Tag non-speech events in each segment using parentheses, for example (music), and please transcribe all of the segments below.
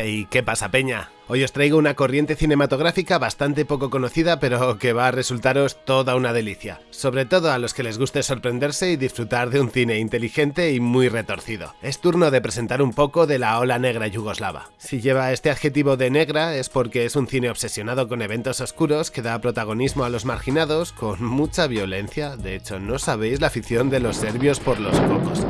(laughs) Hey, ¿qué pasa, Peña? Hoy os traigo una corriente cinematográfica bastante poco conocida, pero que va a resultaros toda una delicia. Sobre todo a los que les guste sorprenderse y disfrutar de un cine inteligente y muy retorcido. Es turno de presentar un poco de la ola negra yugoslava. Si lleva este adjetivo de negra es porque es un cine obsesionado con eventos oscuros que da protagonismo a los marginados con mucha violencia. De hecho, no sabéis la afición de los serbios por los cocos.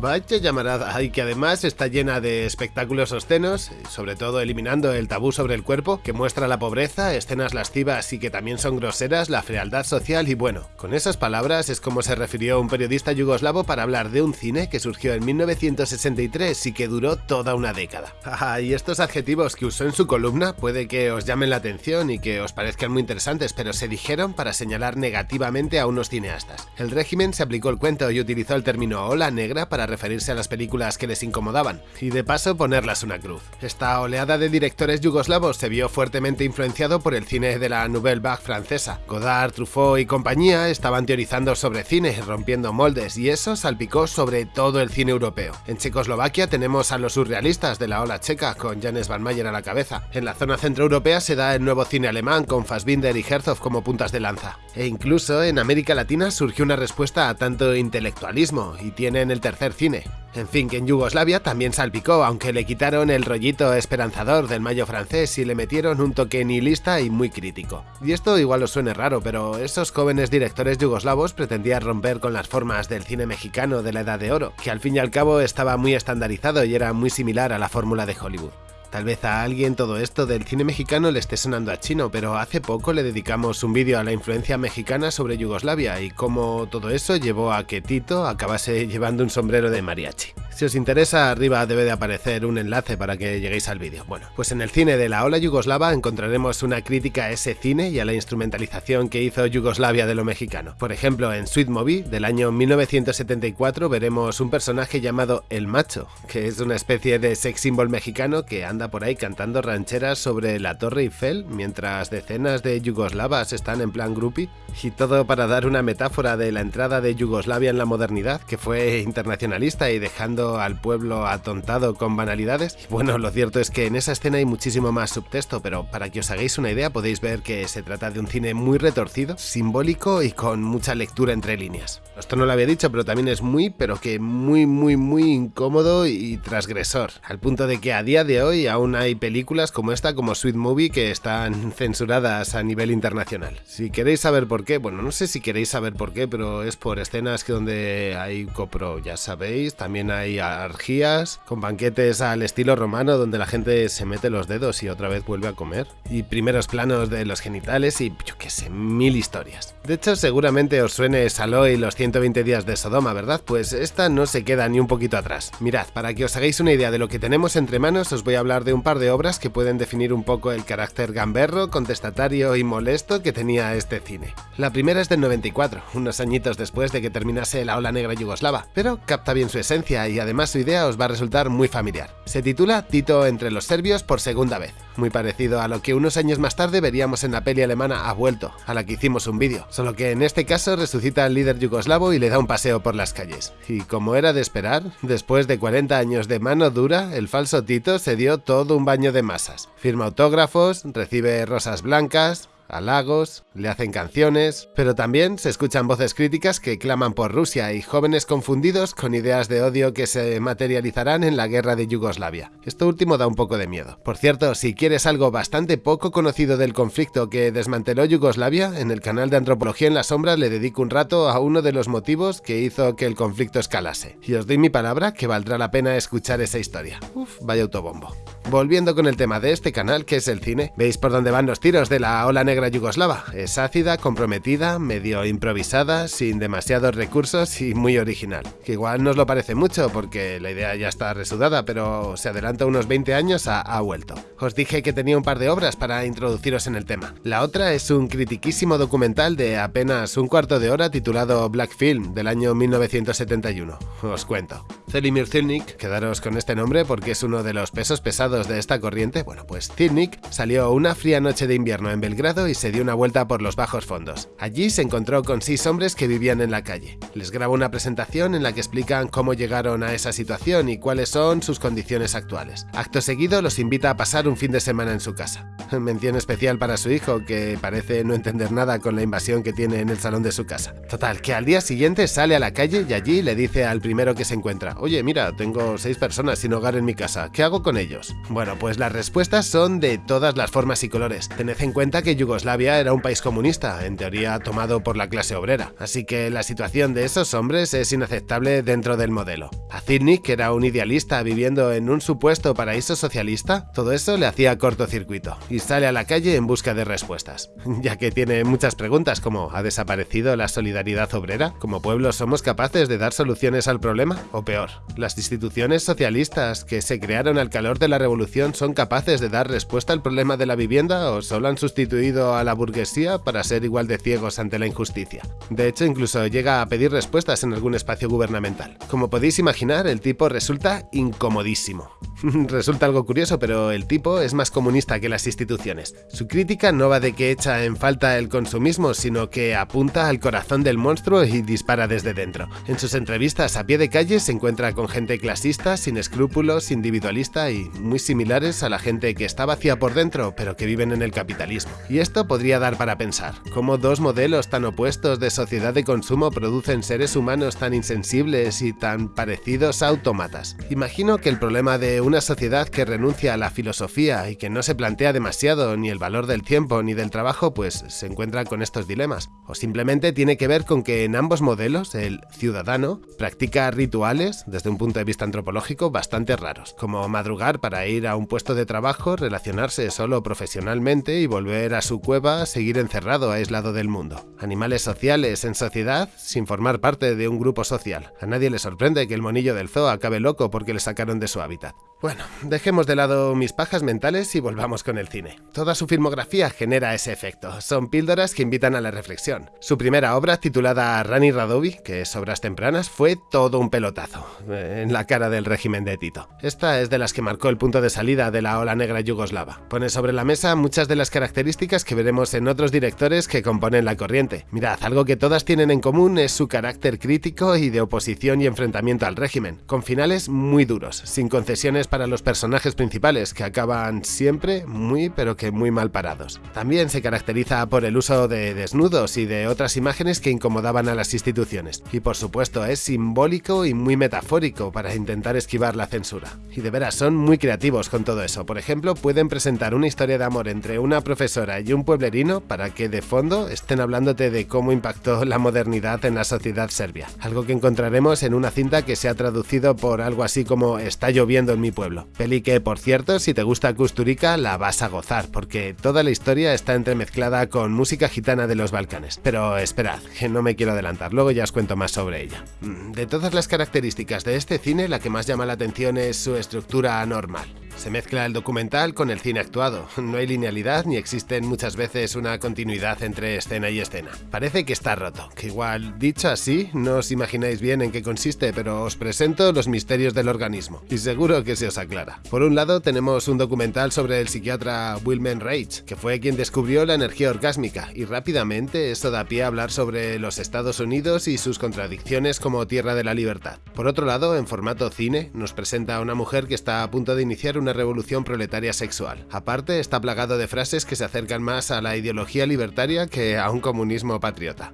Vaya llamarada, y que además está llena de espectáculos obscenos, sobre todo eliminando el tabú sobre el cuerpo, que muestra la pobreza, escenas lascivas y que también son groseras, la frialdad social y bueno, con esas palabras es como se refirió un periodista yugoslavo para hablar de un cine que surgió en 1963 y que duró toda una década. y estos adjetivos que usó en su columna puede que os llamen la atención y que os parezcan muy interesantes, pero se dijeron para señalar negativamente a unos cineastas. El régimen se aplicó el cuento y utilizó el término ola negra para referirse a las películas que les incomodaban, y de paso ponerlas una cruz. Esta oleada de directores yugoslavos se vio fuertemente influenciado por el cine de la Nouvelle Vague francesa. Godard, Truffaut y compañía estaban teorizando sobre cine, rompiendo moldes, y eso salpicó sobre todo el cine europeo. En Checoslovaquia tenemos a los surrealistas de la ola checa, con Janes Van Mayer a la cabeza. En la zona centroeuropea se da el nuevo cine alemán, con Fassbinder y Herzog como puntas de lanza. E incluso en América Latina surgió una respuesta a tanto intelectualismo, y tienen el tercer cine. En fin, que en Yugoslavia también salpicó, aunque le quitaron el rollito esperanzador del mayo francés y le metieron un toque nihilista y muy crítico. Y esto igual os suene raro, pero esos jóvenes directores yugoslavos pretendían romper con las formas del cine mexicano de la Edad de Oro, que al fin y al cabo estaba muy estandarizado y era muy similar a la fórmula de Hollywood. Tal vez a alguien todo esto del cine mexicano le esté sonando a chino, pero hace poco le dedicamos un vídeo a la influencia mexicana sobre Yugoslavia y cómo todo eso llevó a que Tito acabase (laughs) llevando un sombrero de mariachi. Si os interesa, arriba debe de aparecer un enlace para que lleguéis al vídeo. Bueno, pues en el cine de la ola yugoslava encontraremos una crítica a ese cine y a la instrumentalización que hizo Yugoslavia de lo mexicano. Por ejemplo, en Sweet Movie del año 1974 veremos un personaje llamado El Macho, que es una especie de sex symbol mexicano que anda por ahí cantando rancheras sobre la Torre Eiffel mientras decenas de yugoslavas están en plan groupie. Y todo para dar una metáfora de la entrada de Yugoslavia en la modernidad, que fue internacionalista y dejando al pueblo atontado con banalidades. bueno, lo cierto es que en esa escena hay muchísimo más subtexto, pero para que os hagáis una idea podéis ver que se trata de un cine muy retorcido, simbólico y con mucha lectura entre líneas. Esto no lo había dicho, pero también es muy, pero que muy, muy, muy incómodo y transgresor, al punto de que a día de hoy aún hay películas como esta, como Sweet Movie, que están censuradas a nivel internacional. Si queréis saber por qué, bueno, no sé si queréis saber por qué, pero es por escenas que donde hay copro, ya sabéis, también hay argías, con banquetes al estilo romano donde la gente se mete los dedos y otra vez vuelve a comer, y primeros planos de los genitales y yo qué sé, mil historias. De hecho, seguramente os suene Saló y los 120 días de Sodoma, ¿verdad? Pues esta no se queda ni un poquito atrás. Mirad, para que os hagáis una idea de lo que tenemos entre manos, os voy a hablar de un par de obras que pueden definir un poco el carácter gamberro, contestatario y molesto que tenía este cine. La primera es del 94, unos añitos después de que terminase la ola negra yugoslava, pero capta bien su esencia y además su idea os va a resultar muy familiar. Se titula Tito entre los serbios por segunda vez, muy parecido a lo que unos años más tarde veríamos en la peli alemana Ha vuelto, a la que hicimos un vídeo, solo que en este caso resucita al líder yugoslavo y le da un paseo por las calles. Y como era de esperar, después de 40 años de mano dura, el falso Tito se dio todo un baño de masas. Firma autógrafos, recibe rosas blancas, halagos, le hacen canciones, pero también se escuchan voces críticas que claman por Rusia y jóvenes confundidos con ideas de odio que se materializarán en la guerra de Yugoslavia. Esto último da un poco de miedo. Por cierto, si quieres algo bastante poco conocido del conflicto que desmanteló Yugoslavia, en el canal de Antropología en la Sombra le dedico un rato a uno de los motivos que hizo que el conflicto escalase. Y os doy mi palabra que valdrá la pena escuchar esa historia. Uf, vaya autobombo. Volviendo con el tema de este canal, que es el cine, ¿veis por dónde van los tiros de la ola negra yugoslava? Es ácida, comprometida, medio improvisada, sin demasiados recursos y muy original. Que igual no os lo parece mucho porque la idea ya está resudada, pero se adelanta unos 20 años a Ha vuelto. Os dije que tenía un par de obras para introduciros en el tema. La otra es un critiquísimo documental de apenas un cuarto de hora titulado Black Film del año 1971. Os cuento. Zelimir Zilnik, quedaros con este nombre porque es uno de los pesos pesados de esta corriente, bueno pues Zilnik salió una fría noche de invierno en Belgrado y se dio una vuelta por los bajos fondos. Allí se encontró con seis hombres que vivían en la calle. Les grabó una presentación en la que explican cómo llegaron a esa situación y cuáles son sus condiciones actuales. Acto seguido los invita a pasar un fin de semana en su casa. (laughs) Mención especial para su hijo, que parece no entender nada con la invasión que tiene en el salón de su casa. Total, que al día siguiente sale a la calle y allí le dice al primero que se encuentra, oye mira, tengo seis personas sin hogar en mi casa, ¿qué hago con ellos? Bueno, pues las respuestas son de todas las formas y colores. Tened en cuenta que Yugoslavia era un país comunista, en teoría tomado por la clase obrera, así que la situación de esos hombres es inaceptable dentro del modelo. A que era un idealista viviendo en un supuesto paraíso socialista, todo eso le hacía cortocircuito y sale a la calle en busca de respuestas, (laughs) ya que tiene muchas preguntas como ¿ha desaparecido la solidaridad obrera? ¿Como pueblo somos capaces de dar soluciones al problema? ¿O peor, las instituciones socialistas que se crearon al calor de la revolución son capaces de dar respuesta al problema de la vivienda o solo han sustituido a la burguesía para ser igual de ciegos ante la injusticia? De hecho, incluso llega a pedir respuestas en algún espacio gubernamental. Como podéis imaginar, el tipo resulta incomodísimo. (laughs) resulta algo curioso, pero el tipo es más comunista que las instituciones. Su crítica no va de que echa en falta el consumismo, sino que apunta al corazón del monstruo y dispara desde dentro. En sus entrevistas a pie de calle se encuentra con gente clasista, sin escrúpulos, individualista y muy similares a la gente que está vacía por dentro, pero que viven en el capitalismo. Y esto podría dar para pensar, cómo dos modelos tan opuestos de sociedad de consumo producen seres humanos tan insensibles y tan parecidos a autómatas. Imagino que el problema de una sociedad que renuncia a la filosofía y que no se plantea demasiado ni el valor del tiempo ni del trabajo, pues se encuentra con estos dilemas. O simplemente tiene que ver con que en ambos modelos el ciudadano practica rituales, desde un punto de vista antropológico, bastante raros, como madrugar para ir a un puesto de trabajo, relacionarse solo profesionalmente y volver a su cueva, seguir encerrado, aislado del mundo. Animales sociales en sociedad sin formar parte de un grupo social. A nadie le sorprende que el monillo del zoo acabe loco porque le sacaron de su hábitat. Bueno, dejemos de lado mis pajas mentales y volvamos con el cine. Toda su filmografía genera ese efecto, son píldoras que invitan a la reflexión. Su primera obra, titulada Rani Radovi, que es Obras Tempranas, fue todo un pelotazo, en la cara del régimen de Tito. Esta es de las que marcó el punto de salida de la ola negra yugoslava. Pone sobre la mesa muchas de las características que veremos en otros directores que componen la corriente. Mirad, algo que todas tienen en común es su carácter crítico y de oposición y enfrentamiento al régimen, con finales muy duros, sin concesiones para los personajes principales, que acaban siempre muy pero que muy mal parados. También se caracteriza por el uso de desnudos y de otras imágenes que incomodaban a las instituciones. Y por supuesto es simbólico y muy metafórico para intentar esquivar la censura. Y de veras son muy creativos con todo eso. Por ejemplo, pueden presentar una historia de amor entre una profesora y un pueblerino para que de fondo estén hablándote de cómo impactó la modernidad en la sociedad serbia. Algo que encontraremos en una cinta que se ha traducido por algo así como Está lloviendo en mi pueblo. Peli que, por cierto, si te gusta Kusturica, la vas a gozar, porque toda la historia está entremezclada con música gitana de los Balcanes. Pero esperad, que no me quiero adelantar, luego ya os cuento más sobre ella. Mm, de todas las características de este cine, la que más llama la atención es su estructura anormal. Se mezcla el documental con el cine actuado, no hay linealidad ni existen muchas veces una continuidad entre escena y escena. Parece que está roto, que igual dicho así no os imagináis bien en qué consiste, pero os presento los misterios del organismo y seguro que se os aclara. Por un lado tenemos un documental sobre el psiquiatra Wilhelm Reich, que fue quien descubrió la energía orgásmica y rápidamente eso da pie a hablar sobre los Estados Unidos y sus contradicciones como tierra de la libertad. Por otro lado, en formato cine, nos presenta a una mujer que está a punto de iniciar una revolución proletaria sexual. Aparte, está plagado de frases que se acercan más a la ideología libertaria que a un comunismo patriota.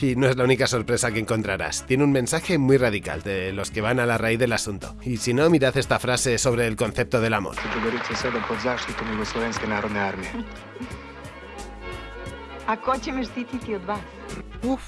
Y no es la única sorpresa que encontrarás. Tiene un mensaje muy radical de los que van a la raíz del asunto. Y si no, mirad esta frase sobre el concepto del amor.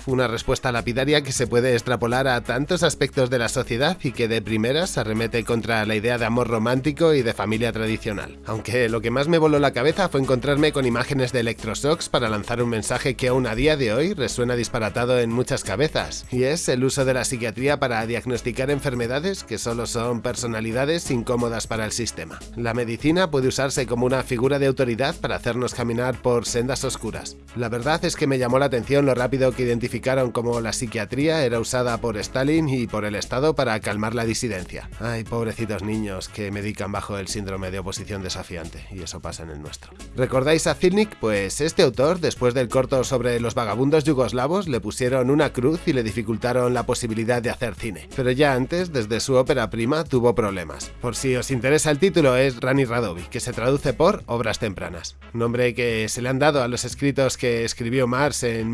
Una respuesta lapidaria que se puede extrapolar a tantos aspectos de la sociedad y que de primeras arremete contra la idea de amor romántico y de familia tradicional. Aunque lo que más me voló la cabeza fue encontrarme con imágenes de electroshocks para lanzar un mensaje que aún a día de hoy resuena disparatado en muchas cabezas, y es el uso de la psiquiatría para diagnosticar enfermedades que solo son personalidades incómodas para el sistema. La medicina puede usarse como una figura de autoridad para hacernos caminar por sendas oscuras. La verdad es que me llamó la atención lo rápido rápido identificaron como la psiquiatría era usada por Stalin y por el Estado para calmar la disidencia. Ay, pobrecitos niños que medican bajo el síndrome de oposición desafiante, y eso pasa en el nuestro. ¿Recordáis a Zilnik? Pues este autor, después del corto sobre los vagabundos yugoslavos, le pusieron una cruz y le dificultaron la posibilidad de hacer cine. Pero ya antes, desde su ópera prima, tuvo problemas. Por si os interesa el título, es Rani Radovi, que se traduce por Obras Tempranas. Nombre que se le han dado a los escritos que escribió Marx en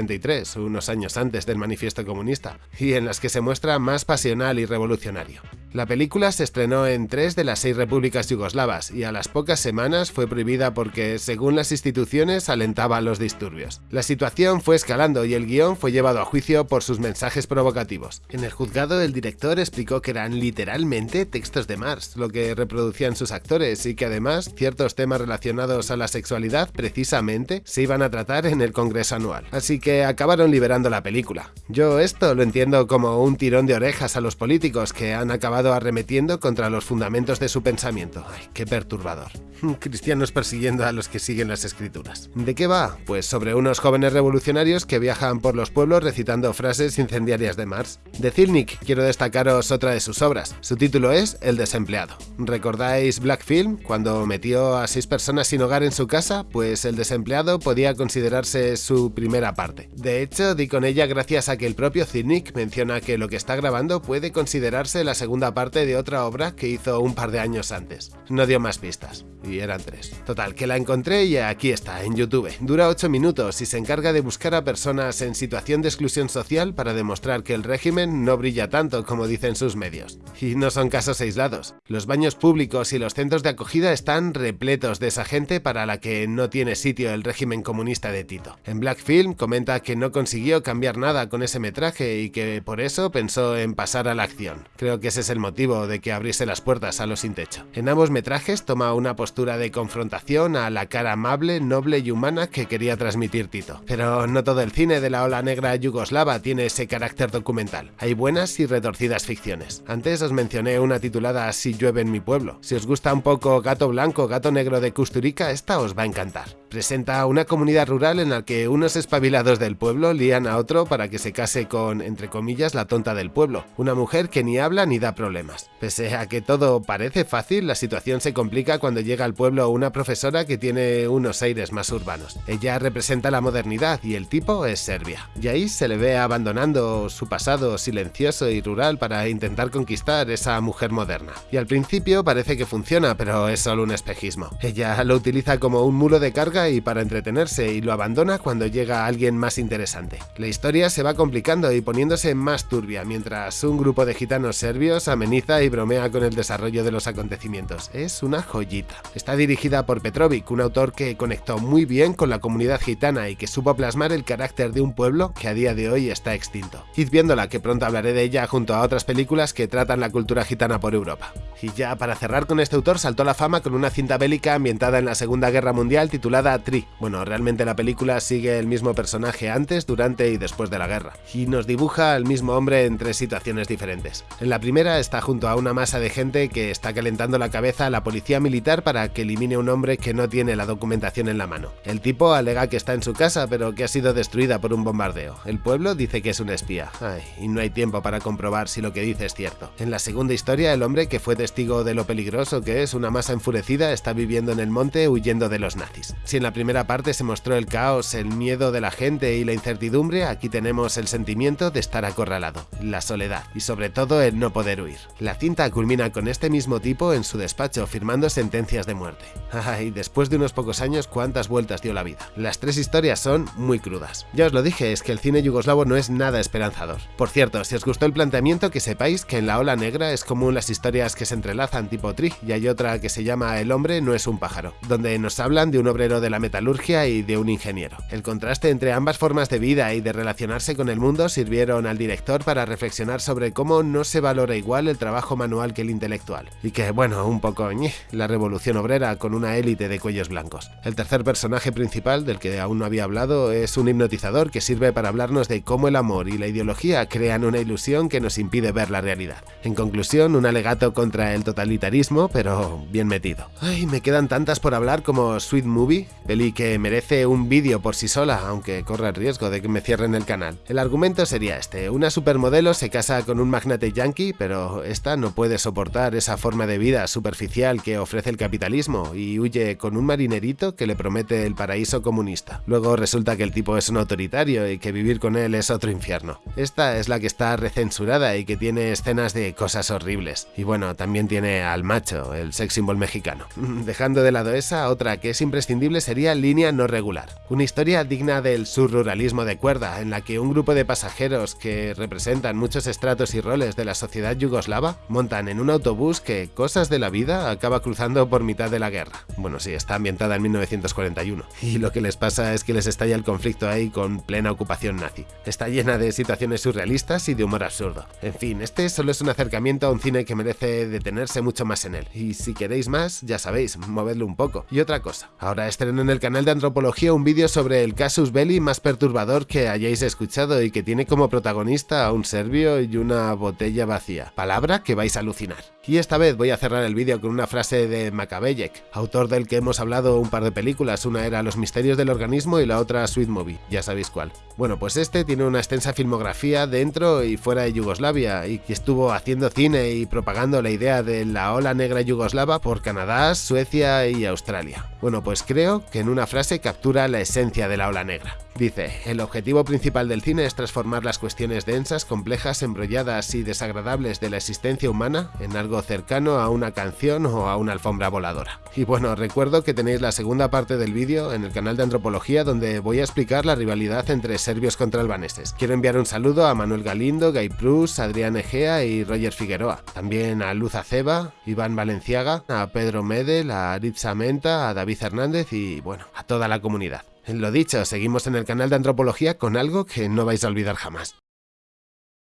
1843, unos años antes del Manifiesto Comunista, y en las que se muestra más pasional y revolucionario. La película se estrenó en tres de las seis repúblicas yugoslavas y a las pocas semanas fue prohibida porque, según las instituciones, alentaba los disturbios. La situación fue escalando y el guion fue llevado a juicio por sus mensajes provocativos. En el juzgado el director explicó que eran literalmente textos de Marx, lo que reproducían sus actores y que además ciertos temas relacionados a la sexualidad precisamente se iban a tratar en el Congreso anual. Así que acabaron liberando la película. Yo esto lo entiendo como un tirón de orejas a los políticos que han acabado arremetiendo contra los fundamentos de su pensamiento. Ay, qué perturbador. Cristianos persiguiendo a los que siguen las escrituras. ¿De qué va? Pues sobre unos jóvenes revolucionarios que viajan por los pueblos recitando frases incendiarias de Marx. De Zilnik quiero destacaros otra de sus obras. Su título es El desempleado. ¿Recordáis Black Film? Cuando metió a seis personas sin hogar en su casa, pues el desempleado podía considerarse su primera parte. De hecho, di con ella gracias a que el propio Zilnik menciona que lo que está grabando puede considerarse la segunda parte de otra obra que hizo un par de años antes. No dio más pistas y eran tres. Total, que la encontré y aquí está, en YouTube. Dura 8 minutos y se encarga de buscar a personas en situación de exclusión social para demostrar que el régimen no brilla tanto como dicen sus medios. Y no son casos aislados. Los baños públicos y los centros de acogida están repletos de esa gente para la que no tiene sitio el régimen comunista de Tito. En Black Film comenta que no consiguió cambiar nada con ese metraje y que por eso pensó en pasar a la acción. Creo que ese es el motivo de que abriese las puertas a los sin techo. En ambos metrajes toma una postura de confrontación a la cara amable, noble y humana que quería transmitir Tito. Pero no todo el cine de la ola negra yugoslava tiene ese carácter documental. Hay buenas y retorcidas ficciones. Antes os mencioné una titulada Si llueve en mi pueblo. Si os gusta un poco Gato Blanco, Gato Negro de Kusturica, esta os va a encantar. Presenta una comunidad rural en la que unos espabilados del pueblo lían a otro para que se case con, entre comillas, la tonta del pueblo, una mujer que ni habla ni da problemas. Pese a que todo parece fácil, la situación se complica cuando llega al pueblo una profesora que tiene unos aires más urbanos. Ella representa la modernidad y el tipo es Serbia. Y ahí se le ve abandonando su pasado silencioso y rural para intentar conquistar esa mujer moderna. Y al principio parece que funciona, pero es solo un espejismo. Ella lo utiliza como un mulo de carga y para entretenerse y lo abandona cuando llega alguien más interesante. La historia se va complicando y poniéndose más turbia mientras un grupo de gitanos serbios ameniza y bromea con el desarrollo de los acontecimientos. Es una joyita. Está dirigida por Petrovic, un autor que conectó muy bien con la comunidad gitana y que supo plasmar el carácter de un pueblo que a día de hoy está extinto. Id viéndola que pronto hablaré de ella junto a otras películas que tratan la cultura gitana por Europa. Y ya para cerrar con este autor saltó la fama con una cinta bélica ambientada en la Segunda Guerra Mundial titulada Tri. Bueno, realmente la película sigue el mismo personaje antes, durante y después de la guerra, y nos dibuja al mismo hombre en tres situaciones diferentes. En la primera está junto a una masa de gente que está calentando la cabeza a la policía militar para que elimine un hombre que no tiene la documentación en la mano. El tipo alega que está en su casa pero que ha sido destruida por un bombardeo. El pueblo dice que es un espía. Ay, y no hay tiempo para comprobar si lo que dice es cierto. En la segunda historia, el hombre que fue testigo de lo peligroso que es una masa enfurecida está viviendo en el monte huyendo de los nazis en la primera parte se mostró el caos, el miedo de la gente y la incertidumbre, aquí tenemos el sentimiento de estar acorralado, la soledad y sobre todo el no poder huir. La cinta culmina con este mismo tipo en su despacho firmando sentencias de muerte. (laughs) Ay, después de unos pocos años cuántas vueltas dio la vida. Las tres historias son muy crudas. Ya os lo dije, es que el cine yugoslavo no es nada esperanzador. Por cierto, si os gustó el planteamiento que sepáis que en la ola negra es común las historias que se entrelazan tipo tri y hay otra que se llama El hombre no es un pájaro, donde nos hablan de un obrero de la metalurgia y de un ingeniero. El contraste entre ambas formas de vida y de relacionarse con el mundo sirvieron al director para reflexionar sobre cómo no se valora igual el trabajo manual que el intelectual. Y que, bueno, un poco la revolución obrera con una élite de cuellos blancos. El tercer personaje principal, del que aún no había hablado, es un hipnotizador que sirve para hablarnos de cómo el amor y la ideología crean una ilusión que nos impide ver la realidad. En conclusión, un alegato contra el totalitarismo, pero bien metido. Ay, me quedan tantas por hablar como Sweet Movie, peli que merece un vídeo por sí sola, aunque corre el riesgo de que me cierren el canal. El argumento sería este, una supermodelo se casa con un magnate yankee, pero esta no puede soportar esa forma de vida superficial que ofrece el capitalismo y huye con un marinerito que le promete el paraíso comunista. Luego resulta que el tipo es un autoritario y que vivir con él es otro infierno. Esta es la que está recensurada y que tiene escenas de cosas horribles. Y bueno, también tiene al macho, el sex symbol mexicano. (laughs) Dejando de lado esa, otra que es imprescindible sería Línea no regular. Una historia digna del surruralismo de cuerda, en la que un grupo de pasajeros que representan muchos estratos y roles de la sociedad yugoslava montan en un autobús que, cosas de la vida, acaba cruzando por mitad de la guerra. Bueno, sí, está ambientada en 1941. Y lo que les pasa es que les estalla el conflicto ahí con plena ocupación nazi. Está llena de situaciones surrealistas y de humor absurdo. En fin, este solo es un acercamiento a un cine que merece detenerse mucho más en él. Y si queréis más, ya sabéis, movedlo un poco. Y otra cosa, ahora estreno en el canal de Antropología un vídeo sobre el casus belli más perturbador que hayáis escuchado y que tiene como protagonista a un serbio y una botella vacía. Palabra que vais a alucinar. Y esta vez voy a cerrar el vídeo con una frase de Macabeyek, autor del que hemos hablado un par de películas, una era Los misterios del organismo y la otra Sweet Movie, ya sabéis cuál. Bueno, pues este tiene una extensa filmografía dentro y fuera de Yugoslavia y que estuvo haciendo cine y propagando la idea de la ola negra yugoslava por Canadá, Suecia y Australia. Bueno, pues creo que en una frase captura la esencia de la ola negra. Dice, el objetivo principal del cine es transformar las cuestiones densas, complejas, embrolladas y desagradables de la existencia humana en algo cercano a una canción o a una alfombra voladora. Y bueno, recuerdo que tenéis la segunda parte del vídeo en el canal de Antropología donde voy a explicar la rivalidad entre serbios contra albaneses. Quiero enviar un saludo a Manuel Galindo, Guy Prus, Adrián Egea y Roger Figueroa. También a Luz Aceba, Iván Valenciaga, a Pedro Medel, a Aritza Menta, a David Hernández y bueno, a toda la comunidad. Lo dicho, seguimos en el canal de Antropología con algo que no vais a olvidar jamás.